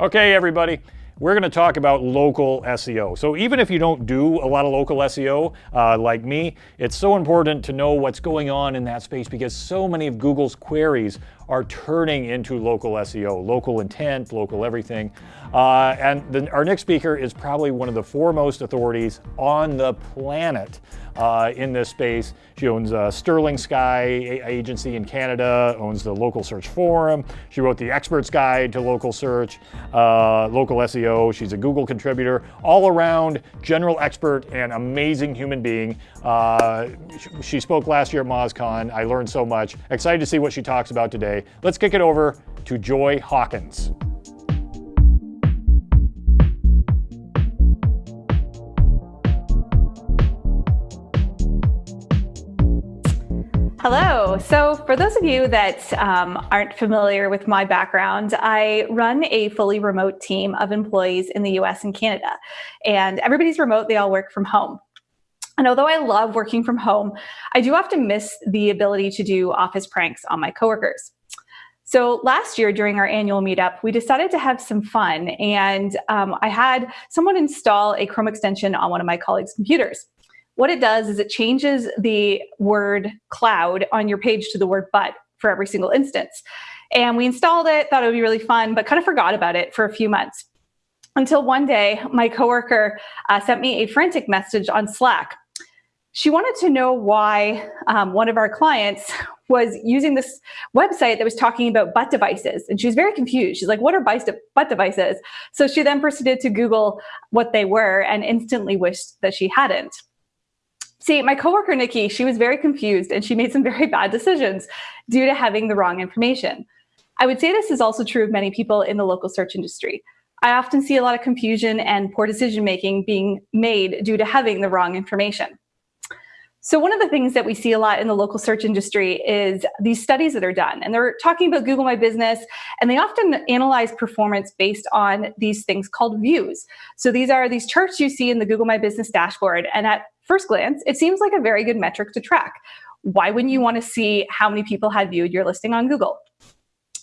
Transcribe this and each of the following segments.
Okay, everybody. We're going to talk about local SEO. So even if you don't do a lot of local SEO uh, like me, it's so important to know what's going on in that space because so many of Google's queries are turning into local SEO, local intent, local everything. Uh, and the, our next speaker is probably one of the foremost authorities on the planet uh, in this space. She owns a Sterling Sky agency in Canada, owns the Local Search Forum. She wrote the Expert's Guide to Local Search, uh, Local SEO. She's a Google contributor, all around general expert and amazing human being. Uh, she spoke last year at MozCon. I learned so much. Excited to see what she talks about today. Let's kick it over to Joy Hawkins. Hello. So for those of you that um, aren't familiar with my background, I run a fully remote team of employees in the US and Canada. And everybody's remote, they all work from home. And although I love working from home, I do often miss the ability to do office pranks on my coworkers. So last year during our annual meetup, we decided to have some fun and um, I had someone install a Chrome extension on one of my colleagues' computers. What it does is it changes the word cloud on your page to the word but for every single instance. And we installed it, thought it would be really fun, but kind of forgot about it for a few months. Until one day, my coworker uh, sent me a frantic message on Slack she wanted to know why um, one of our clients was using this website that was talking about butt devices. And she was very confused. She's like, what are butt devices? So she then proceeded to Google what they were and instantly wished that she hadn't. See, my coworker, Nikki, she was very confused and she made some very bad decisions due to having the wrong information. I would say this is also true of many people in the local search industry. I often see a lot of confusion and poor decision making being made due to having the wrong information. So one of the things that we see a lot in the local search industry is these studies that are done. And they're talking about Google My Business, and they often analyze performance based on these things called views. So these are these charts you see in the Google My Business dashboard. And at first glance, it seems like a very good metric to track. Why wouldn't you want to see how many people had viewed your listing on Google?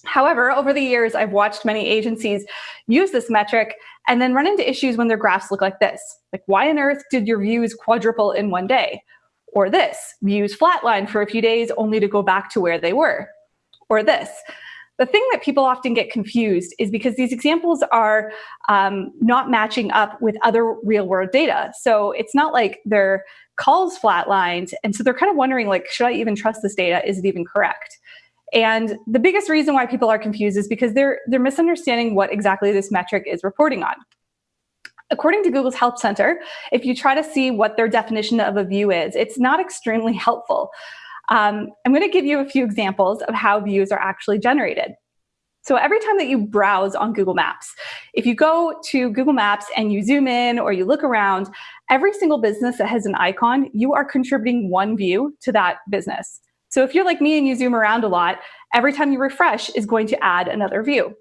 However, over the years, I've watched many agencies use this metric and then run into issues when their graphs look like this. Like, why on earth did your views quadruple in one day? Or this, views flatline for a few days only to go back to where they were. Or this. The thing that people often get confused is because these examples are um, not matching up with other real world data. So it's not like their calls flatlined. And so they're kind of wondering like, should I even trust this data? Is it even correct? And the biggest reason why people are confused is because they're, they're misunderstanding what exactly this metric is reporting on. According to Google's Help Center, if you try to see what their definition of a view is, it's not extremely helpful. Um, I'm going to give you a few examples of how views are actually generated. So every time that you browse on Google Maps, if you go to Google Maps and you zoom in or you look around, every single business that has an icon, you are contributing one view to that business. So if you're like me and you zoom around a lot, every time you refresh is going to add another view.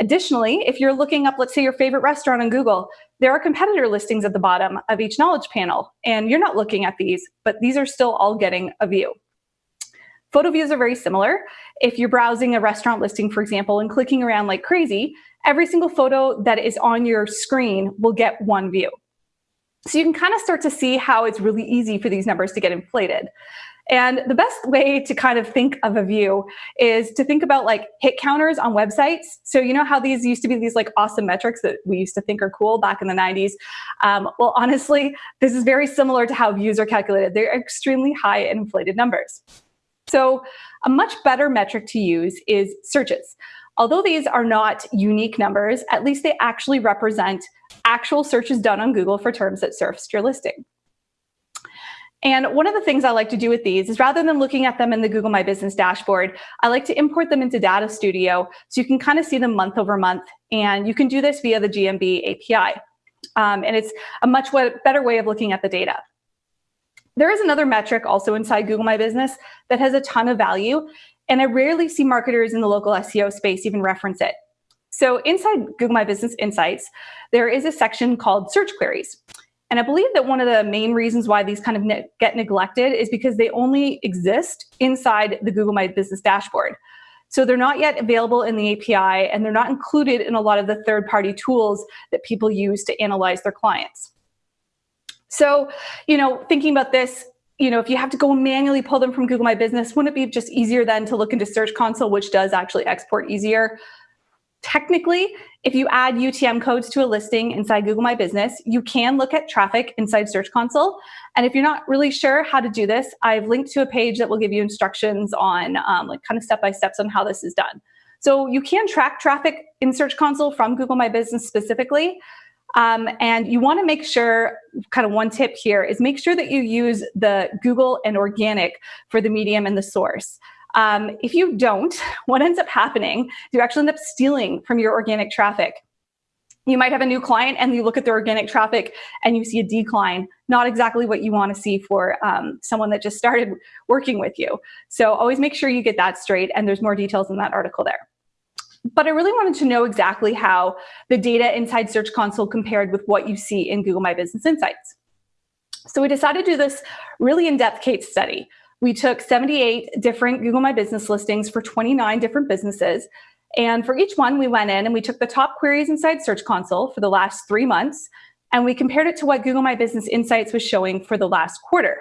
Additionally, if you're looking up, let's say your favorite restaurant on Google, there are competitor listings at the bottom of each knowledge panel, and you're not looking at these, but these are still all getting a view. Photo views are very similar. If you're browsing a restaurant listing, for example, and clicking around like crazy, every single photo that is on your screen will get one view. So you can kind of start to see how it's really easy for these numbers to get inflated. And the best way to kind of think of a view is to think about like hit counters on websites. So you know how these used to be these like awesome metrics that we used to think are cool back in the 90s? Um, well, honestly, this is very similar to how views are calculated. They're extremely high and inflated numbers. So a much better metric to use is searches. Although these are not unique numbers, at least they actually represent actual searches done on Google for terms that surfaced your listing. And one of the things I like to do with these is rather than looking at them in the Google My Business dashboard, I like to import them into Data Studio so you can kind of see them month over month. And you can do this via the GMB API. Um, and it's a much better way of looking at the data. There is another metric also inside Google My Business that has a ton of value. And I rarely see marketers in the local SEO space even reference it. So inside Google My Business Insights, there is a section called search queries. And I believe that one of the main reasons why these kind of ne get neglected is because they only exist inside the Google My Business dashboard. So they're not yet available in the API and they're not included in a lot of the third party tools that people use to analyze their clients. So, you know, thinking about this, you know, if you have to go manually pull them from Google My Business, wouldn't it be just easier then to look into Search Console, which does actually export easier? Technically, if you add UTM codes to a listing inside Google My Business, you can look at traffic inside Search Console. And if you're not really sure how to do this, I've linked to a page that will give you instructions on um, like kind of step-by-steps on how this is done. So you can track traffic in Search Console from Google My Business specifically. Um, and you want to make sure, kind of one tip here is make sure that you use the Google and organic for the medium and the source. Um, if you don't, what ends up happening is you actually end up stealing from your organic traffic. You might have a new client and you look at their organic traffic and you see a decline, not exactly what you want to see for um, someone that just started working with you. So always make sure you get that straight and there's more details in that article there. But I really wanted to know exactly how the data inside Search Console compared with what you see in Google My Business Insights. So we decided to do this really in-depth case study. We took 78 different Google My Business listings for 29 different businesses. And for each one, we went in and we took the top queries inside Search Console for the last three months, and we compared it to what Google My Business Insights was showing for the last quarter.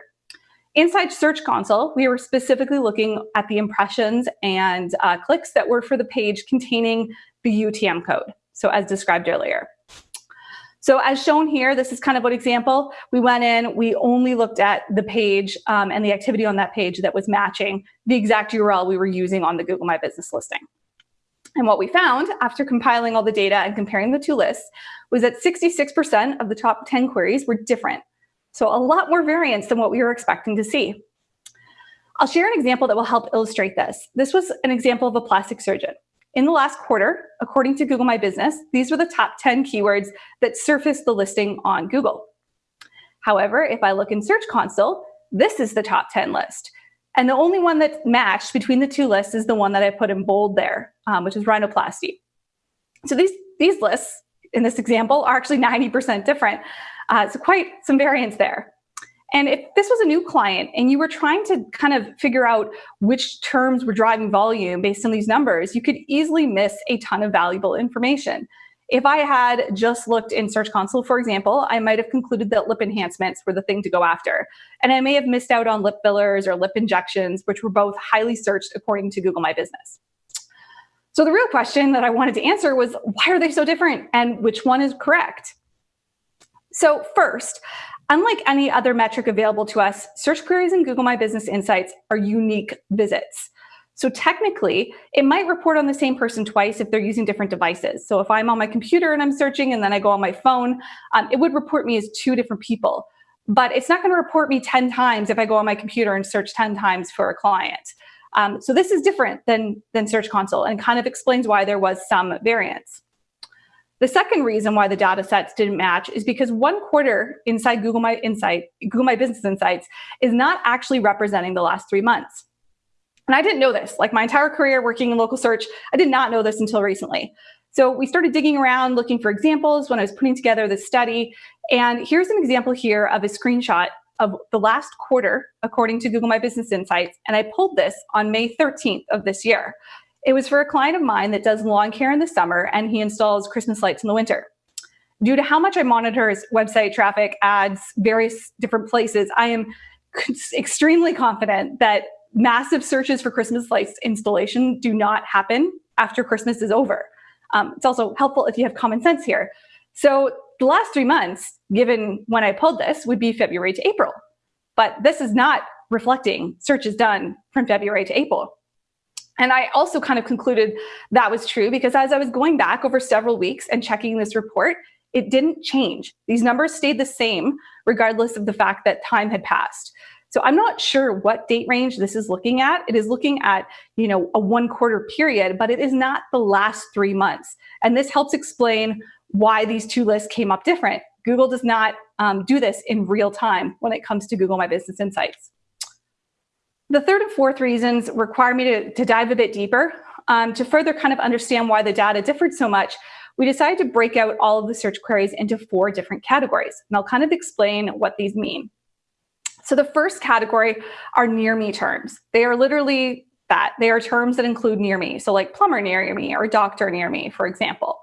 Inside Search Console, we were specifically looking at the impressions and uh, clicks that were for the page containing the UTM code, so as described earlier. So as shown here, this is kind of an example. We went in, we only looked at the page um, and the activity on that page that was matching the exact URL we were using on the Google My Business listing. And what we found after compiling all the data and comparing the two lists was that 66% of the top 10 queries were different so a lot more variance than what we were expecting to see. I'll share an example that will help illustrate this. This was an example of a plastic surgeon. In the last quarter, according to Google My Business, these were the top 10 keywords that surfaced the listing on Google. However, if I look in Search Console, this is the top 10 list. And the only one that matched between the two lists is the one that I put in bold there, um, which is rhinoplasty. So these, these lists in this example are actually 90% different. Uh, so quite some variance there. And if this was a new client and you were trying to kind of figure out which terms were driving volume based on these numbers, you could easily miss a ton of valuable information. If I had just looked in Search Console, for example, I might have concluded that lip enhancements were the thing to go after. And I may have missed out on lip fillers or lip injections, which were both highly searched according to Google My Business. So the real question that I wanted to answer was, why are they so different and which one is correct? So first, unlike any other metric available to us, search queries in Google My Business Insights are unique visits. So technically, it might report on the same person twice if they're using different devices. So if I'm on my computer and I'm searching and then I go on my phone, um, it would report me as two different people. But it's not going to report me 10 times if I go on my computer and search 10 times for a client. Um, so this is different than, than Search Console and kind of explains why there was some variance. The second reason why the data sets didn't match is because one quarter inside Google My Insight, Google My Business Insights is not actually representing the last three months. And I didn't know this, like my entire career working in local search, I did not know this until recently. So we started digging around looking for examples when I was putting together this study. And here's an example here of a screenshot of the last quarter, according to Google My Business Insights. And I pulled this on May 13th of this year. It was for a client of mine that does lawn care in the summer and he installs Christmas lights in the winter. Due to how much I monitor his website traffic, ads, various different places, I am extremely confident that massive searches for Christmas lights installation do not happen after Christmas is over. Um, it's also helpful if you have common sense here. So the last three months, given when I pulled this, would be February to April. But this is not reflecting searches done from February to April. And I also kind of concluded that was true because as I was going back over several weeks and checking this report, it didn't change. These numbers stayed the same regardless of the fact that time had passed. So I'm not sure what date range this is looking at. It is looking at, you know, a one quarter period, but it is not the last three months. And this helps explain why these two lists came up different. Google does not um, do this in real time when it comes to Google My Business Insights. The third and fourth reasons require me to, to dive a bit deeper. Um, to further kind of understand why the data differed so much, we decided to break out all of the search queries into four different categories. And I'll kind of explain what these mean. So the first category are near me terms. They are literally that. They are terms that include near me. So like plumber near me or doctor near me, for example.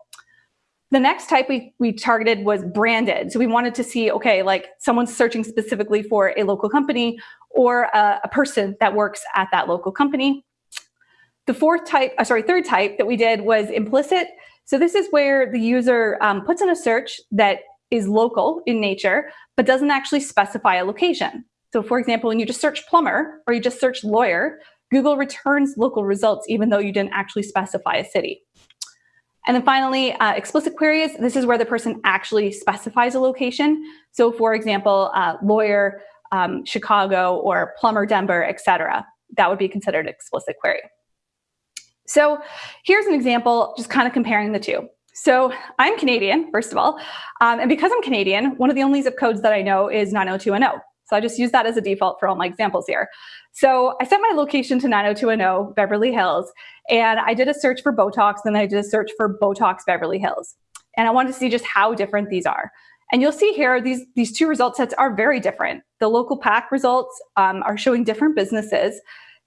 The next type we, we targeted was branded. So we wanted to see, okay, like someone's searching specifically for a local company or a, a person that works at that local company. The fourth type, uh, sorry, third type that we did was implicit. So this is where the user um, puts in a search that is local in nature, but doesn't actually specify a location. So for example, when you just search plumber or you just search lawyer, Google returns local results even though you didn't actually specify a city. And then finally, uh, explicit queries. This is where the person actually specifies a location. So for example, uh, lawyer, um, Chicago, or plumber, Denver, etc. That would be considered explicit query. So here's an example, just kind of comparing the two. So I'm Canadian, first of all, um, and because I'm Canadian, one of the only zip codes that I know is 90210. So I just use that as a default for all my examples here. So I set my location to 90210 Beverly Hills, and I did a search for Botox, and I did a search for Botox Beverly Hills. And I wanted to see just how different these are. And you'll see here, these, these two result sets are very different. The local pack results um, are showing different businesses.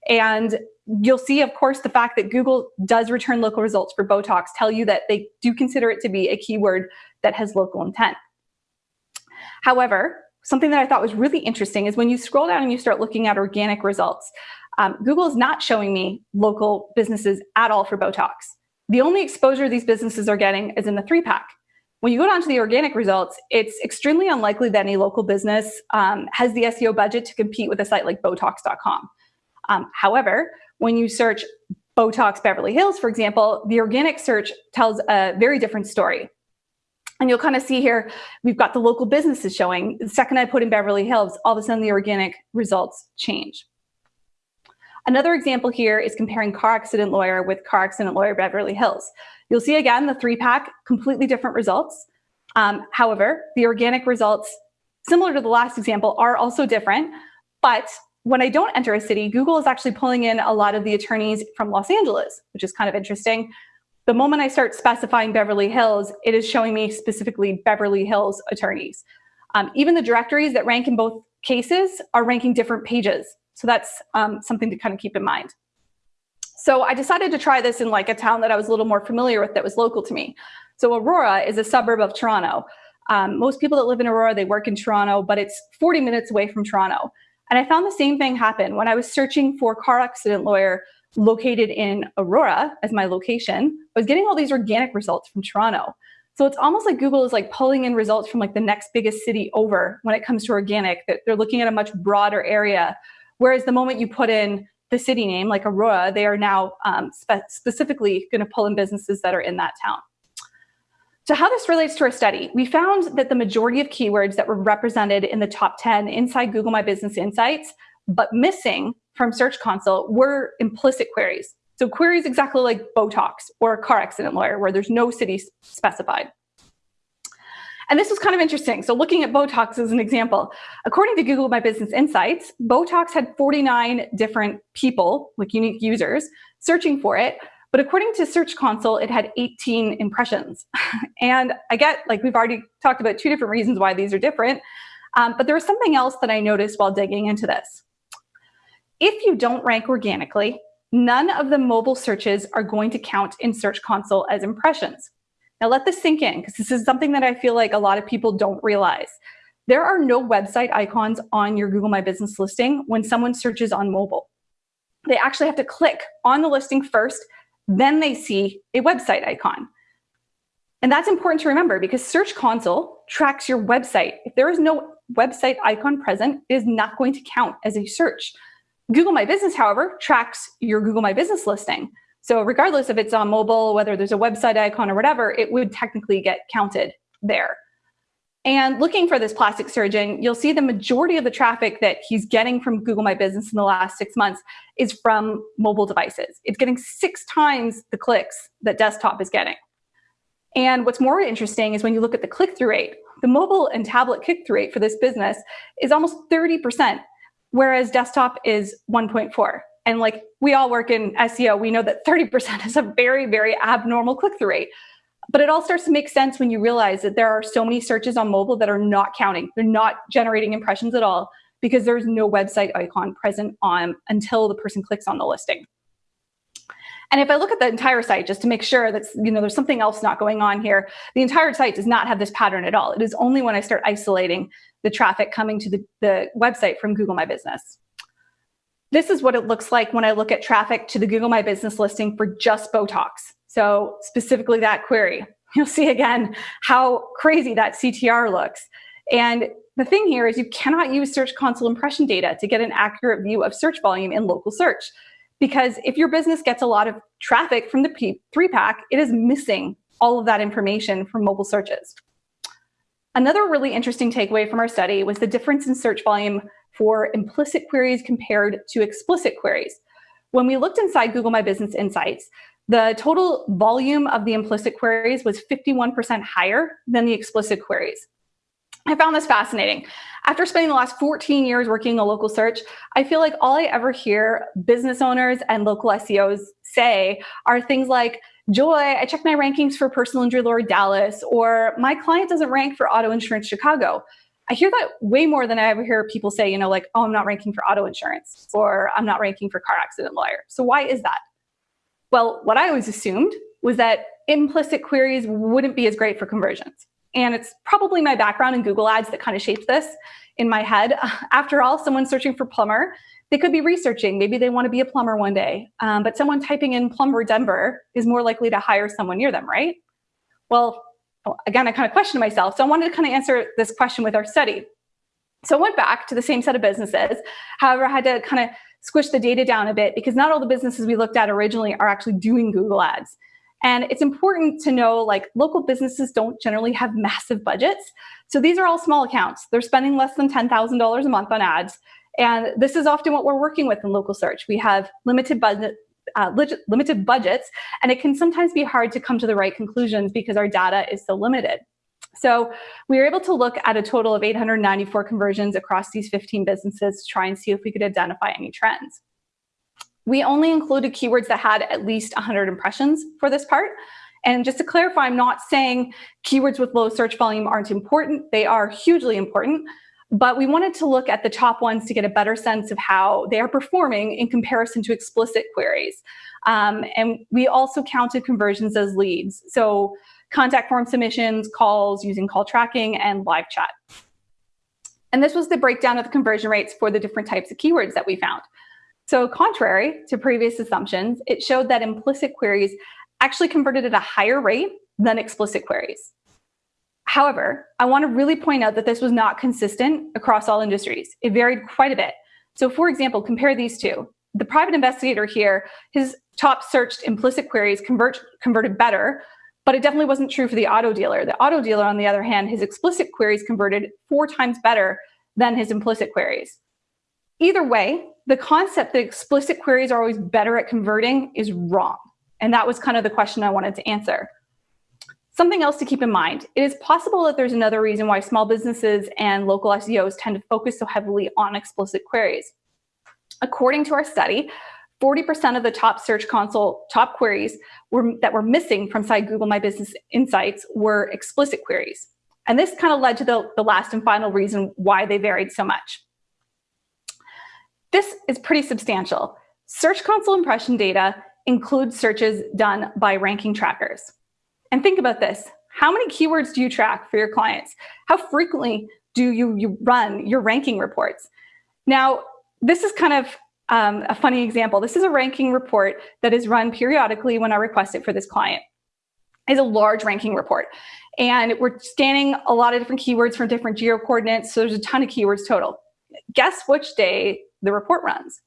And you'll see, of course, the fact that Google does return local results for Botox tell you that they do consider it to be a keyword that has local intent. However, something that I thought was really interesting is when you scroll down and you start looking at organic results, um, Google is not showing me local businesses at all for Botox. The only exposure these businesses are getting is in the three pack. When you go down to the organic results, it's extremely unlikely that any local business um, has the SEO budget to compete with a site like Botox.com. Um, however, when you search Botox Beverly Hills, for example, the organic search tells a very different story. And you'll kind of see here, we've got the local businesses showing. The second I put in Beverly Hills, all of a sudden the organic results change. Another example here is comparing car accident lawyer with car accident lawyer Beverly Hills. You'll see again, the three pack, completely different results. Um, however, the organic results, similar to the last example, are also different. But when I don't enter a city, Google is actually pulling in a lot of the attorneys from Los Angeles, which is kind of interesting. The moment I start specifying Beverly Hills, it is showing me specifically Beverly Hills attorneys. Um, even the directories that rank in both cases are ranking different pages. So that's um, something to kind of keep in mind. So I decided to try this in like a town that I was a little more familiar with that was local to me. So Aurora is a suburb of Toronto. Um, most people that live in Aurora, they work in Toronto, but it's 40 minutes away from Toronto. And I found the same thing happen when I was searching for car accident lawyer located in Aurora as my location, I was getting all these organic results from Toronto. So it's almost like Google is like pulling in results from like the next biggest city over when it comes to organic, that they're looking at a much broader area. Whereas the moment you put in the city name, like Aurora, they are now um, spe specifically going to pull in businesses that are in that town. So how this relates to our study, we found that the majority of keywords that were represented in the top 10 inside Google My Business Insights, but missing from Search Console were implicit queries. So queries exactly like Botox or a car accident lawyer where there's no city specified. And this was kind of interesting. So looking at Botox as an example, according to Google My Business Insights, Botox had 49 different people, like unique users, searching for it. But according to Search Console, it had 18 impressions. and I get, like we've already talked about two different reasons why these are different. Um, but there was something else that I noticed while digging into this. If you don't rank organically, none of the mobile searches are going to count in Search Console as impressions. Now let this sink in because this is something that I feel like a lot of people don't realize. There are no website icons on your Google My Business listing when someone searches on mobile. They actually have to click on the listing first, then they see a website icon. And that's important to remember because Search Console tracks your website. If there is no website icon present, it is not going to count as a search. Google My Business, however, tracks your Google My Business listing. So regardless if it's on mobile, whether there's a website icon or whatever, it would technically get counted there. And looking for this plastic surgeon, you'll see the majority of the traffic that he's getting from Google My Business in the last six months is from mobile devices. It's getting six times the clicks that desktop is getting. And what's more interesting is when you look at the click-through rate, the mobile and tablet click-through rate for this business is almost 30% whereas desktop is 1.4. And like we all work in SEO, we know that 30% is a very, very abnormal click-through rate. But it all starts to make sense when you realize that there are so many searches on mobile that are not counting. They're not generating impressions at all because there's no website icon present on until the person clicks on the listing. And if I look at the entire site just to make sure that you know there's something else not going on here, the entire site does not have this pattern at all. It is only when I start isolating the traffic coming to the, the website from Google My Business. This is what it looks like when I look at traffic to the Google My Business listing for just Botox. So specifically that query. You'll see again how crazy that CTR looks. And the thing here is you cannot use Search Console impression data to get an accurate view of search volume in local search. Because if your business gets a lot of traffic from the P3 pack, it is missing all of that information from mobile searches. Another really interesting takeaway from our study was the difference in search volume for implicit queries compared to explicit queries. When we looked inside Google My Business Insights, the total volume of the implicit queries was 51% higher than the explicit queries. I found this fascinating. After spending the last 14 years working a local search, I feel like all I ever hear business owners and local SEOs say are things like, Joy, I checked my rankings for personal injury lawyer Dallas, or my client doesn't rank for auto insurance Chicago. I hear that way more than I ever hear people say, you know, like, oh, I'm not ranking for auto insurance, or I'm not ranking for car accident lawyer. So why is that? Well, what I always assumed was that implicit queries wouldn't be as great for conversions. And it's probably my background in Google Ads that kind of shaped this in my head. After all, someone searching for plumber, they could be researching. Maybe they want to be a plumber one day. Um, but someone typing in plumber Denver is more likely to hire someone near them, right? Well, again, I kind of questioned myself. So I wanted to kind of answer this question with our study. So I went back to the same set of businesses. However, I had to kind of squish the data down a bit because not all the businesses we looked at originally are actually doing Google Ads. And it's important to know like local businesses don't generally have massive budgets. So these are all small accounts. They're spending less than $10,000 a month on ads. And this is often what we're working with in local search. We have limited budget, uh, limited budgets, and it can sometimes be hard to come to the right conclusions because our data is so limited. So we were able to look at a total of 894 conversions across these 15 businesses to try and see if we could identify any trends. We only included keywords that had at least 100 impressions for this part. And just to clarify, I'm not saying keywords with low search volume aren't important. They are hugely important. But we wanted to look at the top ones to get a better sense of how they are performing in comparison to explicit queries. Um, and we also counted conversions as leads. So contact form submissions, calls using call tracking, and live chat. And this was the breakdown of the conversion rates for the different types of keywords that we found. So contrary to previous assumptions, it showed that implicit queries actually converted at a higher rate than explicit queries. However, I want to really point out that this was not consistent across all industries. It varied quite a bit. So for example, compare these two. The private investigator here, his top searched implicit queries convert, converted better, but it definitely wasn't true for the auto dealer. The auto dealer, on the other hand, his explicit queries converted four times better than his implicit queries. Either way, the concept that explicit queries are always better at converting is wrong. And that was kind of the question I wanted to answer. Something else to keep in mind, it is possible that there's another reason why small businesses and local SEOs tend to focus so heavily on explicit queries. According to our study, 40% of the top Search Console top queries were, that were missing from side Google My Business Insights were explicit queries. And this kind of led to the, the last and final reason why they varied so much. This is pretty substantial. Search Console impression data includes searches done by ranking trackers. And think about this. How many keywords do you track for your clients? How frequently do you, you run your ranking reports? Now, this is kind of um, a funny example. This is a ranking report that is run periodically when I request it for this client. It's a large ranking report. And we're scanning a lot of different keywords from different geo coordinates. So there's a ton of keywords total. Guess which day the report runs.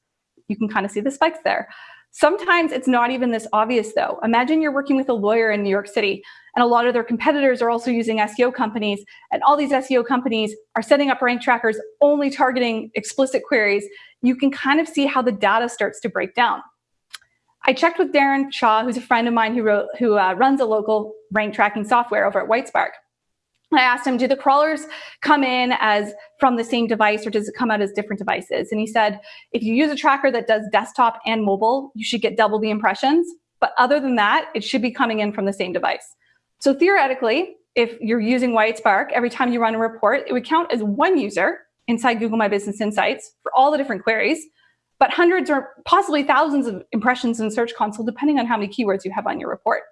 You can kind of see the spikes there. Sometimes it's not even this obvious though. Imagine you're working with a lawyer in New York City and a lot of their competitors are also using SEO companies and all these SEO companies are setting up rank trackers only targeting explicit queries. You can kind of see how the data starts to break down. I checked with Darren Shaw, who's a friend of mine who, wrote, who uh, runs a local rank tracking software over at Whitespark. I asked him, do the crawlers come in as from the same device or does it come out as different devices? And he said, if you use a tracker that does desktop and mobile, you should get double the impressions. But other than that, it should be coming in from the same device. So theoretically, if you're using Whitespark, every time you run a report, it would count as one user inside Google My Business Insights for all the different queries. but hundreds or possibly thousands of impressions in Search Console, depending on how many keywords you have on your report.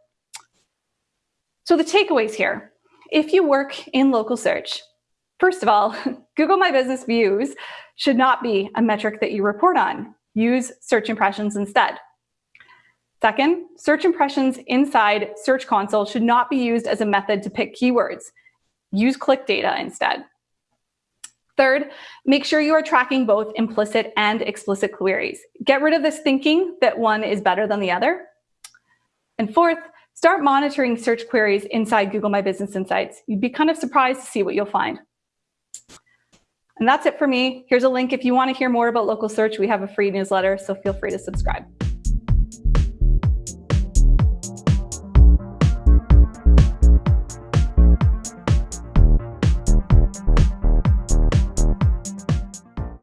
So the takeaways here, if you work in local search, first of all, Google My Business views should not be a metric that you report on. Use search impressions instead. Second, search impressions inside Search Console should not be used as a method to pick keywords. Use click data instead. Third, make sure you are tracking both implicit and explicit queries. Get rid of this thinking that one is better than the other. And fourth, start monitoring search queries inside Google My Business Insights. You'd be kind of surprised to see what you'll find. And that's it for me. Here's a link if you want to hear more about local search. We have a free newsletter, so feel free to subscribe.